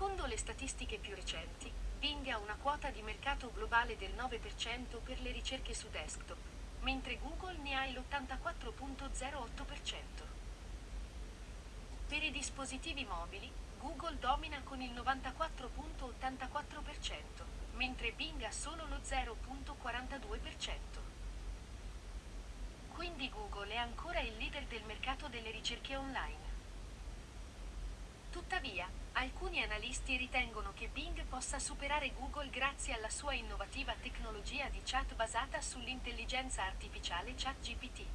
Secondo le statistiche più recenti, Bing ha una quota di mercato globale del 9% per le ricerche su desktop, mentre Google ne ha l'84.08%. Per i dispositivi mobili, Google domina con il 94.84%, mentre Bing ha solo lo 0.42%. Quindi Google è ancora il leader del mercato delle ricerche online. Tuttavia, alcuni analisti ritengono che Bing possa superare Google grazie alla sua innovativa tecnologia di chat basata sull'intelligenza artificiale ChatGPT.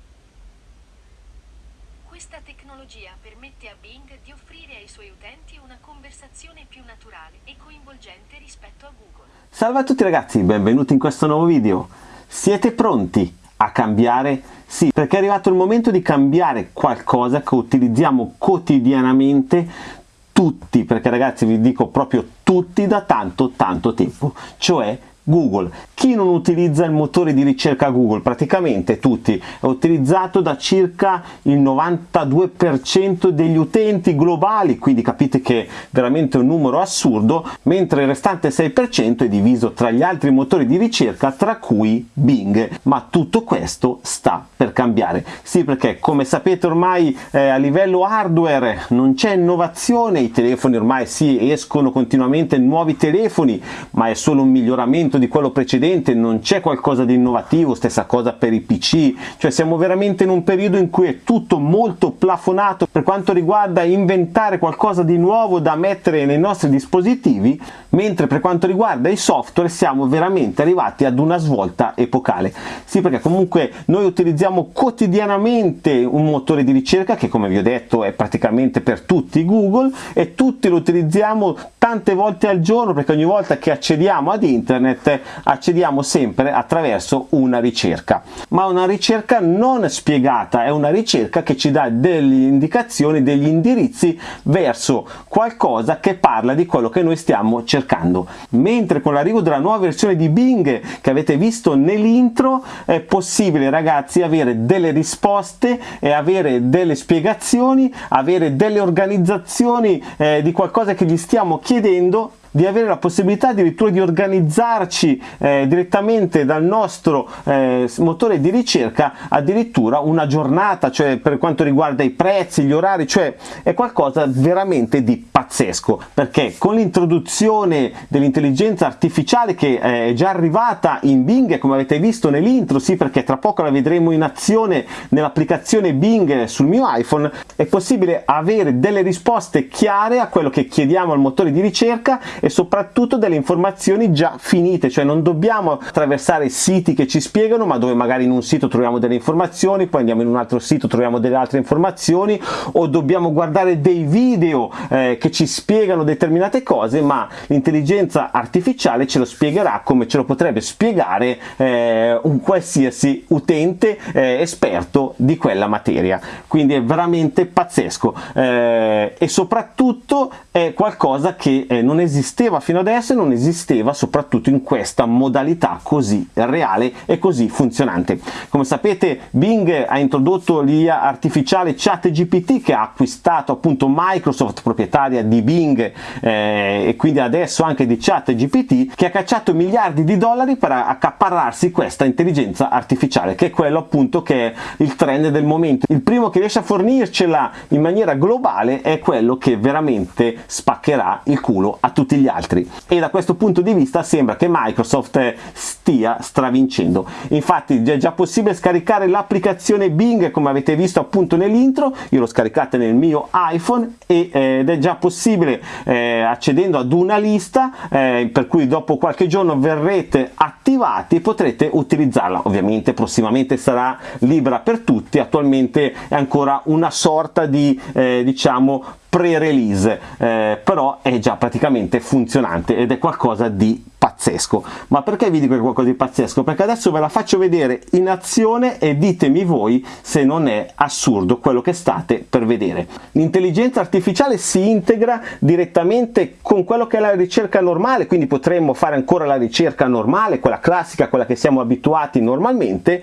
Questa tecnologia permette a Bing di offrire ai suoi utenti una conversazione più naturale e coinvolgente rispetto a Google. Salve a tutti ragazzi, benvenuti in questo nuovo video. Siete pronti a cambiare? Sì, perché è arrivato il momento di cambiare qualcosa che utilizziamo quotidianamente tutti, perché ragazzi vi dico proprio tutti da tanto tanto tempo, cioè Google. Chi non utilizza il motore di ricerca Google? Praticamente tutti. È utilizzato da circa il 92% degli utenti globali, quindi capite che è veramente un numero assurdo, mentre il restante 6% è diviso tra gli altri motori di ricerca, tra cui Bing. Ma tutto questo sta per cambiare. Sì, perché come sapete ormai eh, a livello hardware non c'è innovazione, i telefoni ormai sì, escono continuamente nuovi telefoni, ma è solo un miglioramento di quello precedente, non c'è qualcosa di innovativo, stessa cosa per i PC, cioè siamo veramente in un periodo in cui è tutto molto plafonato per quanto riguarda inventare qualcosa di nuovo da mettere nei nostri dispositivi, mentre per quanto riguarda i software siamo veramente arrivati ad una svolta epocale. Sì, perché comunque noi utilizziamo quotidianamente un motore di ricerca che come vi ho detto è praticamente per tutti Google e tutti lo utilizziamo tante volte al giorno perché ogni volta che accediamo ad internet accediamo sempre attraverso una ricerca. Ma una ricerca non spiegata è una ricerca che ci dà delle indicazioni degli indirizzi verso qualcosa che parla di quello che noi stiamo cercando. Mentre con l'arrivo della nuova versione di Bing che avete visto nell'intro è possibile ragazzi avere delle risposte e avere delle spiegazioni avere delle organizzazioni eh, di qualcosa che gli stiamo chiedendo di avere la possibilità addirittura di organizzarci eh, direttamente dal nostro eh, motore di ricerca addirittura una giornata, cioè per quanto riguarda i prezzi, gli orari, cioè è qualcosa veramente di pazzesco. Perché con l'introduzione dell'intelligenza artificiale che eh, è già arrivata in Bing come avete visto nell'intro, sì perché tra poco la vedremo in azione nell'applicazione Bing sul mio iPhone, è possibile avere delle risposte chiare a quello che chiediamo al motore di ricerca e soprattutto delle informazioni già finite, cioè non dobbiamo attraversare siti che ci spiegano, ma dove magari in un sito troviamo delle informazioni, poi andiamo in un altro sito troviamo delle altre informazioni, o dobbiamo guardare dei video eh, che ci spiegano determinate cose, ma l'intelligenza artificiale ce lo spiegherà come ce lo potrebbe spiegare eh, un qualsiasi utente eh, esperto di quella materia. Quindi è veramente pazzesco eh, e soprattutto è qualcosa che eh, non esiste esisteva fino adesso e non esisteva soprattutto in questa modalità così reale e così funzionante. Come sapete Bing ha introdotto l'IA artificiale ChatGPT che ha acquistato appunto Microsoft proprietaria di Bing eh, e quindi adesso anche di ChatGPT che ha cacciato miliardi di dollari per accaparrarsi questa intelligenza artificiale che è quello appunto che è il trend del momento. Il primo che riesce a fornircela in maniera globale è quello che veramente spaccherà il culo a tutti gli gli altri. E da questo punto di vista sembra che Microsoft stia stravincendo. Infatti è già possibile scaricare l'applicazione Bing come avete visto appunto nell'intro. Io l'ho scaricata nel mio iPhone eh, ed è già possibile eh, accedendo ad una lista eh, per cui dopo qualche giorno verrete attivati e potrete utilizzarla. Ovviamente prossimamente sarà libera per tutti. Attualmente è ancora una sorta di eh, diciamo pre-release, eh, però è già praticamente funzionante ed è qualcosa di pazzesco. Ma perché vi dico qualcosa di pazzesco? Perché adesso ve la faccio vedere in azione e ditemi voi se non è assurdo quello che state per vedere. L'intelligenza artificiale si integra direttamente con quello che è la ricerca normale quindi potremmo fare ancora la ricerca normale quella classica quella che siamo abituati normalmente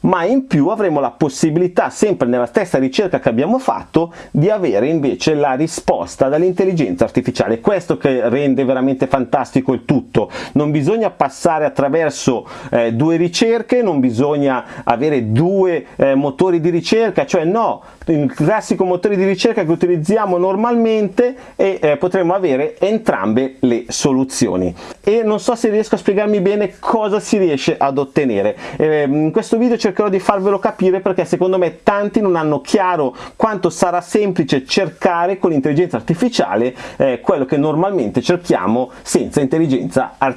ma in più avremo la possibilità sempre nella stessa ricerca che abbiamo fatto di avere invece la risposta dall'intelligenza artificiale. Questo che rende veramente fantastico il tutto non bisogna passare attraverso eh, due ricerche non bisogna avere due eh, motori di ricerca cioè no il classico motore di ricerca che utilizziamo normalmente e eh, potremo avere entrambe le soluzioni. E non so se riesco a spiegarmi bene cosa si riesce ad ottenere. Eh, in questo video cercherò di farvelo capire perché secondo me tanti non hanno chiaro quanto sarà semplice cercare con l'intelligenza artificiale eh, quello che normalmente cerchiamo senza intelligenza artificiale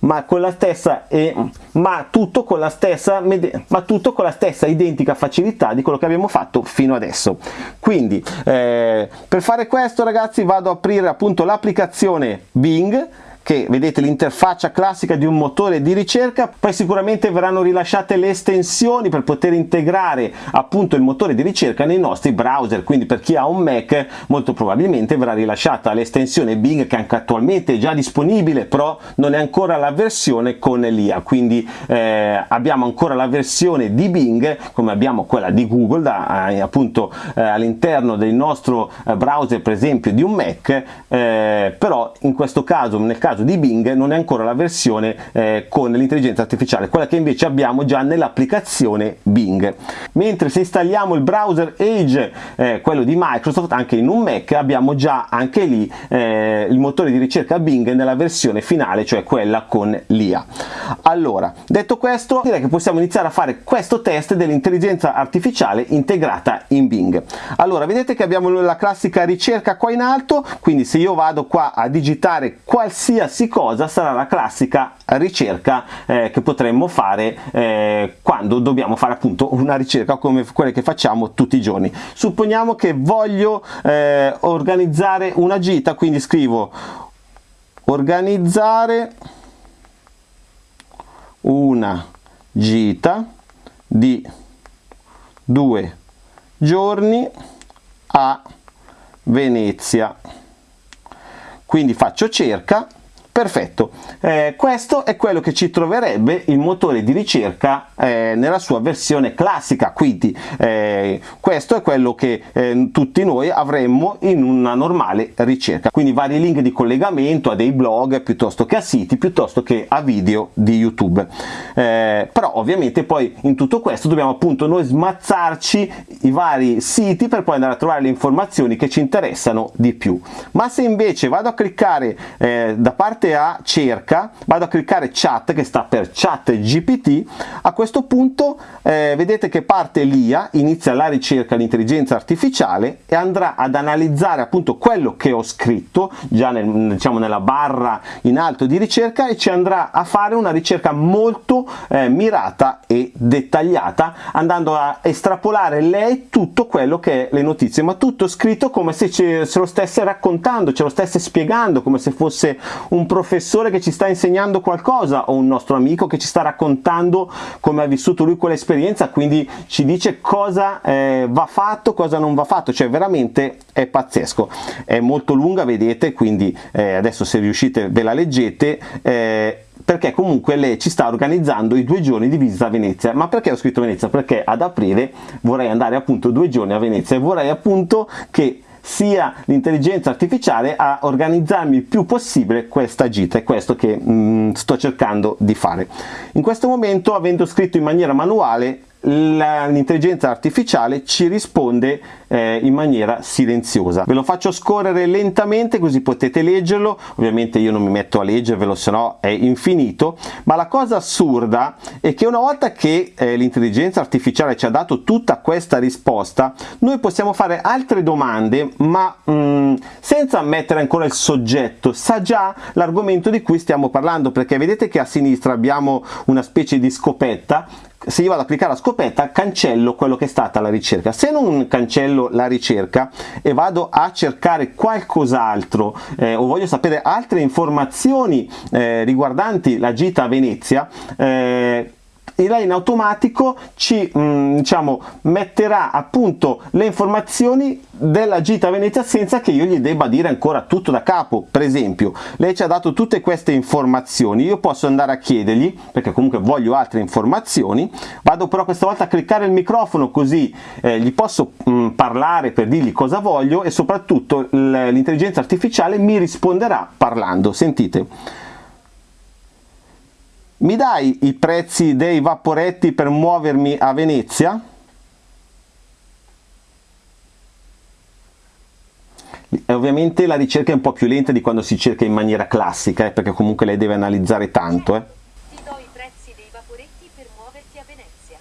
ma con la stessa e ma tutto con la stessa ma tutto con la stessa identica facilità di quello che abbiamo fatto fino adesso. Quindi eh, per fare questo ragazzi vado ad aprire appunto l'applicazione Bing che vedete l'interfaccia classica di un motore di ricerca poi sicuramente verranno rilasciate le estensioni per poter integrare appunto il motore di ricerca nei nostri browser. Quindi per chi ha un Mac molto probabilmente verrà rilasciata l'estensione Bing che anche attualmente è già disponibile però non è ancora la versione con l'IA quindi eh, abbiamo ancora la versione di Bing come abbiamo quella di Google da, eh, appunto eh, all'interno del nostro eh, browser per esempio di un Mac eh, però in questo caso nel caso caso di Bing non è ancora la versione eh, con l'intelligenza artificiale, quella che invece abbiamo già nell'applicazione Bing. Mentre se installiamo il browser Edge, eh, quello di Microsoft, anche in un Mac, abbiamo già anche lì eh, il motore di ricerca Bing nella versione finale, cioè quella con l'IA. Allora, detto questo, direi che possiamo iniziare a fare questo test dell'intelligenza artificiale integrata in Bing. Allora, vedete che abbiamo la classica ricerca qua in alto, quindi se io vado qua a digitare qualsiasi qualsiasi cosa sarà la classica ricerca eh, che potremmo fare eh, quando dobbiamo fare appunto una ricerca come quelle che facciamo tutti i giorni. Supponiamo che voglio eh, organizzare una gita quindi scrivo organizzare una gita di due giorni a Venezia. Quindi faccio cerca Perfetto, eh, questo è quello che ci troverebbe il motore di ricerca eh, nella sua versione classica, quindi eh, questo è quello che eh, tutti noi avremmo in una normale ricerca, quindi vari link di collegamento a dei blog piuttosto che a siti, piuttosto che a video di YouTube. Eh, però ovviamente poi in tutto questo dobbiamo appunto noi smazzarci i vari siti per poi andare a trovare le informazioni che ci interessano di più. Ma se invece vado a cliccare eh, da parte andate a cerca, vado a cliccare chat che sta per chat GPT, a questo punto eh, vedete che parte l'IA, inizia la ricerca l'intelligenza artificiale e andrà ad analizzare appunto quello che ho scritto già nel, diciamo nella barra in alto di ricerca e ci andrà a fare una ricerca molto eh, mirata e dettagliata andando a estrapolare lei tutto quello che è le notizie ma tutto scritto come se ce, se lo stesse raccontando, ce lo stesse spiegando come se fosse un professore che ci sta insegnando qualcosa o un nostro amico che ci sta raccontando come ha vissuto lui quell'esperienza quindi ci dice cosa eh, va fatto cosa non va fatto cioè veramente è pazzesco è molto lunga vedete quindi eh, adesso se riuscite ve la leggete eh, perché comunque lei ci sta organizzando i due giorni di visita a Venezia. Ma perché ho scritto Venezia? Perché ad aprile vorrei andare appunto due giorni a Venezia e vorrei appunto che sia l'intelligenza artificiale a organizzarmi il più possibile questa gita, è questo che mm, sto cercando di fare. In questo momento, avendo scritto in maniera manuale, l'intelligenza artificiale ci risponde eh, in maniera silenziosa. Ve lo faccio scorrere lentamente così potete leggerlo, ovviamente io non mi metto a leggervelo se no è infinito, ma la cosa assurda è che una volta che eh, l'intelligenza artificiale ci ha dato tutta questa risposta, noi possiamo fare altre domande ma mh, mm, senza mettere ancora il soggetto, sa già l'argomento di cui stiamo parlando perché vedete che a sinistra abbiamo una specie di scopetta se io vado a cliccare a scopetta cancello quello che è stata la ricerca. Se non cancello la ricerca e vado a cercare qualcos'altro eh, o voglio sapere altre informazioni eh, riguardanti la gita a Venezia eh, lei in automatico ci mh, mm, diciamo, metterà appunto le informazioni della gita a Venezia senza che io gli debba dire ancora tutto da capo. Per esempio lei ci ha dato tutte queste informazioni io posso andare a chiedergli perché comunque voglio altre informazioni vado però questa volta a cliccare il microfono così eh, gli posso mh, mm, parlare per dirgli cosa voglio e soprattutto l'intelligenza artificiale mi risponderà parlando. Sentite mi dai i prezzi dei vaporetti per muovermi a Venezia? E ovviamente la ricerca è un po' più lenta di quando si cerca in maniera classica, eh, perché comunque lei deve analizzare tanto. Eh. Ti do i prezzi dei vaporetti per muoverti a Venezia.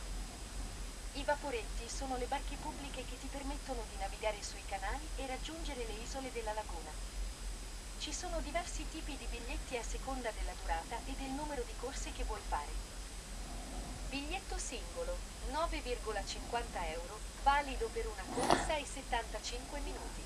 I vaporetti sono le barche pubbliche che ti permettono di navigare sui canali e raggiungere le isole della laguna. Ci sono diversi tipi di biglietti a seconda della durata e del numero di corse che vuoi fare. Biglietto singolo, 9,50 euro, valido per una corsa e 75 minuti.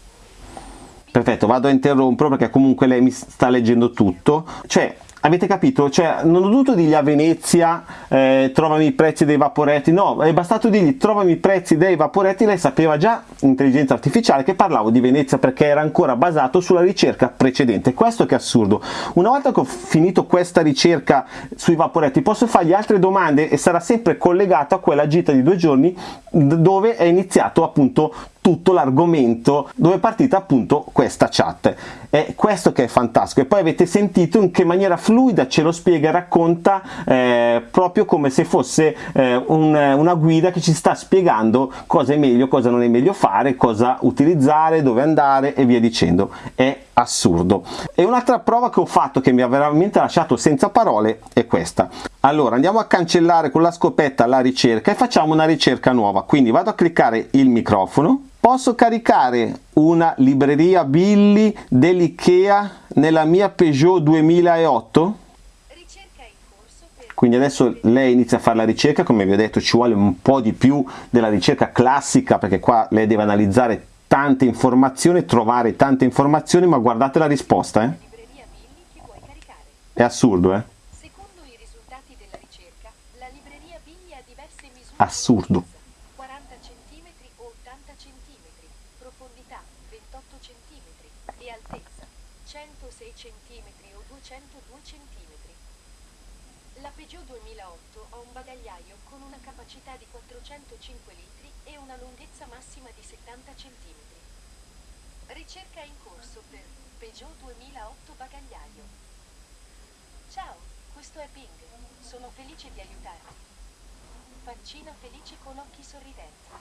Perfetto, vado a interrompere perché comunque lei mi sta leggendo tutto. Cioè, Avete capito? Cioè, non ho dovuto dirgli a Venezia eh, trovami i prezzi dei vaporetti, no, è bastato dirgli trovami i prezzi dei vaporetti, lei sapeva già, intelligenza artificiale, che parlavo di Venezia perché era ancora basato sulla ricerca precedente. Questo che è assurdo. Una volta che ho finito questa ricerca sui vaporetti, posso fargli altre domande e sarà sempre collegato a quella gita di due giorni dove è iniziato appunto tutto l'argomento dove è partita appunto questa chat. È questo che è fantastico. E poi avete sentito in che maniera fluida ce lo spiega e racconta eh, proprio come se fosse eh, un, una guida che ci sta spiegando cosa è meglio cosa non è meglio fare cosa utilizzare dove andare e via dicendo. È assurdo. E un'altra prova che ho fatto che mi ha veramente lasciato senza parole è questa. Allora andiamo a cancellare con la scopetta la ricerca e facciamo una ricerca nuova. Quindi vado a cliccare il microfono Posso caricare una libreria Billy dell'IKEA nella mia Peugeot 2008? Quindi adesso lei inizia a fare la ricerca, come vi ho detto ci vuole un po' di più della ricerca classica perché qua lei deve analizzare tante informazioni, trovare tante informazioni, ma guardate la risposta, eh? È assurdo, eh? Assurdo. 2008 ha un bagagliaio con una capacità di 405 litri e una lunghezza massima di 70 cm. Ricerca in corso per Peugeot 2008 bagagliaio. Ciao, questo è Bing. Sono felice di aiutarti. Faccina felice con occhi sorridenti.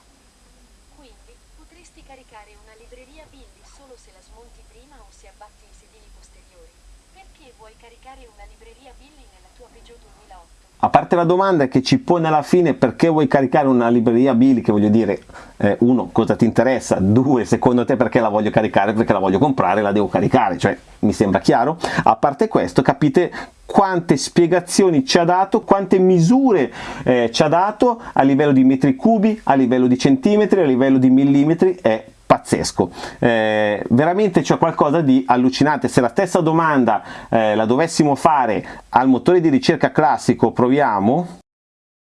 Quindi, potresti caricare una libreria Billy solo se la smonti prima o se abbatti i sedili posteriori. Perché vuoi caricare una libreria Billy nella tua Peugeot 2008? A parte la domanda che ci pone alla fine perché vuoi caricare una libreria Billy, che voglio dire, eh, uno, cosa ti interessa? Due, secondo te perché la voglio caricare? Perché la voglio comprare, la devo caricare, cioè mi sembra chiaro. A parte questo, capite quante spiegazioni ci ha dato, quante misure eh, ci ha dato a livello di metri cubi, a livello di centimetri, a livello di millimetri, è pazzesco. Eh, veramente c'è qualcosa di allucinante. Se la stessa domanda eh, la dovessimo fare al motore di ricerca classico proviamo.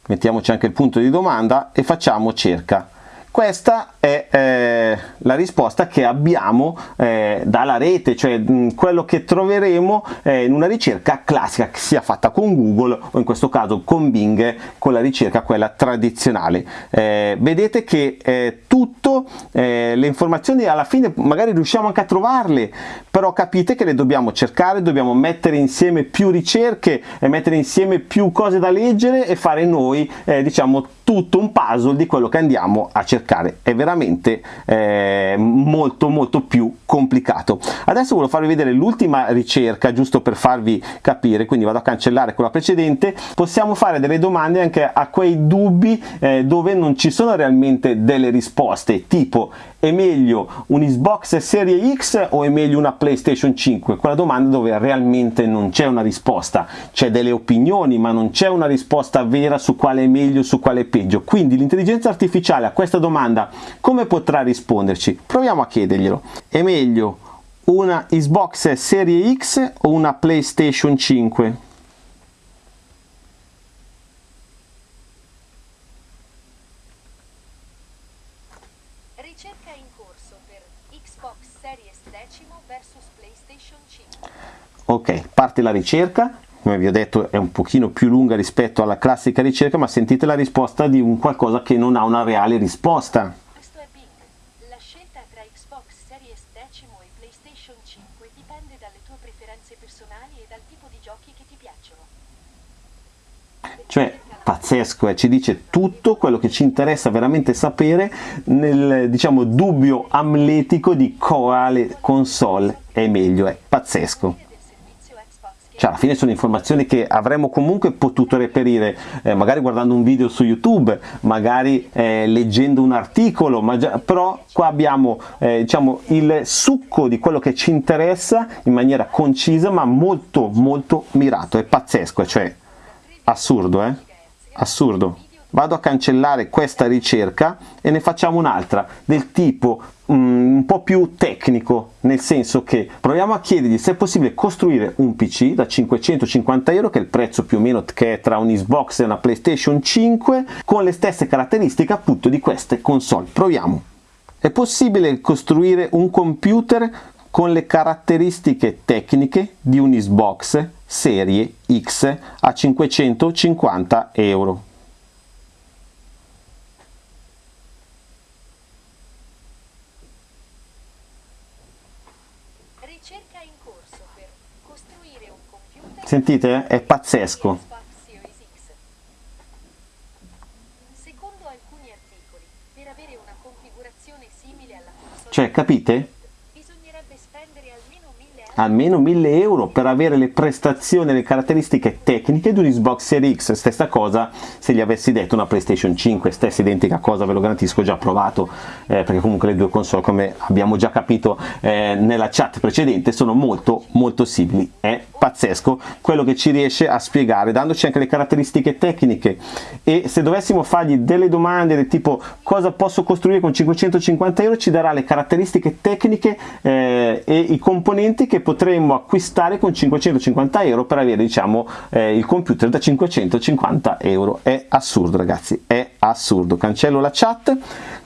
Mettiamoci anche il punto di domanda e facciamo cerca questa è eh, la risposta che abbiamo eh, dalla rete, cioè mh, quello che troveremo eh, in una ricerca classica che sia fatta con Google o in questo caso con Bing, con la ricerca quella tradizionale. Eh, vedete che eh, tutto, eh, le informazioni alla fine magari riusciamo anche a trovarle, però capite che le dobbiamo cercare, dobbiamo mettere insieme più ricerche e mettere insieme più cose da leggere e fare noi, diciamo, tutto un puzzle di quello che andiamo a cercare è veramente eh, molto molto più complicato. Adesso voglio farvi vedere l'ultima ricerca giusto per farvi capire. Quindi vado a cancellare quella precedente. Possiamo fare delle domande anche a quei dubbi eh, dove non ci sono realmente delle risposte tipo è meglio un Xbox Serie X o è meglio una PlayStation 5? Quella domanda dove realmente non c'è una risposta, c'è delle opinioni ma non c'è una risposta vera su quale è meglio, su quale è peggio. Quindi l'intelligenza artificiale a questa domanda come potrà risponderci? Proviamo a chiederglielo. È meglio una Xbox Serie X o una PlayStation 5? Ricerca in corso per Xbox Series X vs PlayStation 5. Ok, parte la ricerca. Come vi ho detto è un pochino più lunga rispetto alla classica ricerca, ma sentite la risposta di un qualcosa che non ha una reale risposta. Questo è Bing. La scelta tra Xbox Series X e PlayStation 5 dipende dalle tue preferenze personali e dal tipo di giochi che ti piacciono. Cioè, pazzesco, eh? ci dice tutto quello che ci interessa veramente sapere nel, diciamo, dubbio amletico di quale console è meglio, è pazzesco. Del servizio Xbox Game Cioè, alla fine sono informazioni che avremmo comunque potuto reperire, eh, magari guardando un video su YouTube, magari eh, leggendo un articolo, ma già- però qua abbiamo eh, diciamo, il succo di quello che ci interessa in maniera concisa, ma molto molto mirato, è pazzesco, cioè assurdo, eh? Assurdo. Vado a cancellare questa ricerca e ne facciamo un'altra del tipo mm, un po' più tecnico, nel senso che proviamo a chiedergli se è possibile costruire un PC da 550 euro, che è il prezzo più o meno che è tra un Xbox e una PlayStation 5, con le stesse caratteristiche appunto di queste console. Proviamo. È possibile costruire un computer con le caratteristiche tecniche di un Xbox serie X a 550 euro. Ricerca in corso per costruire un computer Sentite? È pazzesco. Secondo alcuni articoli, per avere una configurazione simile alla console Cioè, capite? Bisognerebbe spendere almeno 1000 euro. Almeno 1000 euro per avere le prestazioni e le caratteristiche tecniche di un Xbox Series X. Stessa cosa se gli avessi detto una PlayStation 5, stessa identica cosa, ve lo garantisco, già provato, eh, perché comunque le due console, come abbiamo già capito eh, nella chat precedente, sono molto molto simili. È pazzesco quello che ci riesce a spiegare, dandoci anche le caratteristiche tecniche. E se dovessimo fargli delle domande del tipo cosa posso costruire con 550 euro, ci darà le caratteristiche tecniche eh, e i componenti che potremmo acquistare con 550 euro per avere diciamo eh, il computer da 550 euro. È assurdo ragazzi, è assurdo. Cancello la chat.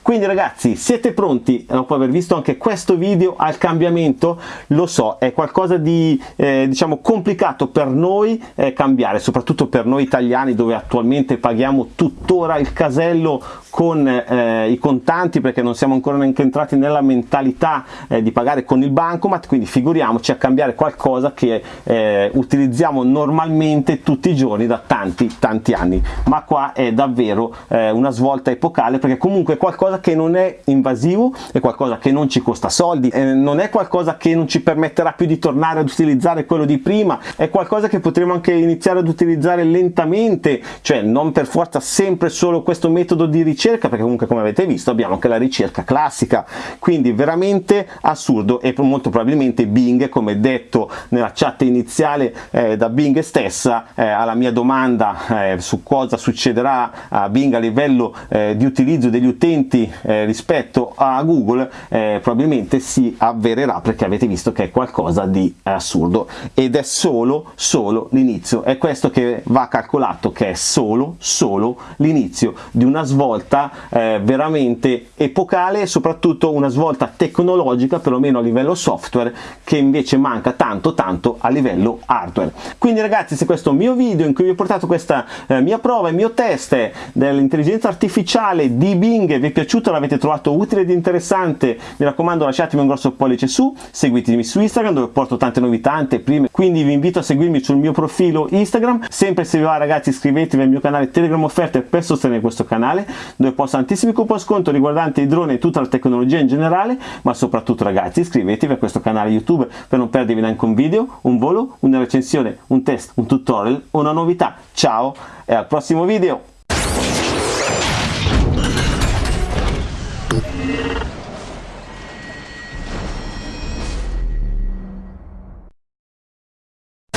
Quindi ragazzi, siete pronti dopo aver visto anche questo video al cambiamento? Lo so, è qualcosa di eh, diciamo complicato per noi eh, cambiare, soprattutto per noi italiani dove attualmente paghiamo tuttora il casello con eh, i contanti perché non siamo ancora neanche entrati nella mentalità eh, di pagare con il bancomat, quindi figuriamoci a cambiare qualcosa che eh, utilizziamo normalmente tutti i giorni da tanti tanti anni. Ma qua è davvero eh, una svolta epocale perché comunque è qualcosa che non è invasivo, è qualcosa che non ci costa soldi, eh, non è qualcosa che non ci permetterà più di tornare ad utilizzare quello di prima, è qualcosa che potremo anche iniziare ad utilizzare lentamente, cioè non per forza sempre solo questo metodo di ricerca, perché comunque come avete visto abbiamo anche la ricerca classica, quindi veramente assurdo e molto probabilmente Bing, come detto nella chat iniziale eh, da Bing stessa, eh, alla mia domanda eh, su cosa succederà a Bing a livello eh, di utilizzo degli utenti eh, rispetto a Google, eh, probabilmente si avvererà perché avete visto che è qualcosa di assurdo ed è solo, solo l'inizio. È questo che va calcolato, che è solo, solo l'inizio di una svolta eh, veramente epocale soprattutto una svolta tecnologica, perlomeno a livello software, che invece manca tanto, tanto a livello hardware. Quindi ragazzi, se questo mio video in cui vi ho portato questa eh, mia prova, il mio test dell'intelligenza artificiale di Bing vi è piaciuto, l'avete trovato utile ed interessante, mi raccomando lasciatemi un grosso pollice su, seguitemi su Instagram dove porto tante novità, anteprime, quindi vi invito a seguirmi sul mio profilo Instagram, sempre se vi va ragazzi iscrivetevi al mio canale Telegram Offerte per sostenere questo canale, dove posto tantissimi coupon sconto riguardanti i droni e tutta la tecnologia in generale, ma soprattutto ragazzi iscrivetevi a questo canale YouTube per non perdervi neanche un video, un volo, una recensione, un test, un tutorial o una novità. Ciao e al prossimo video!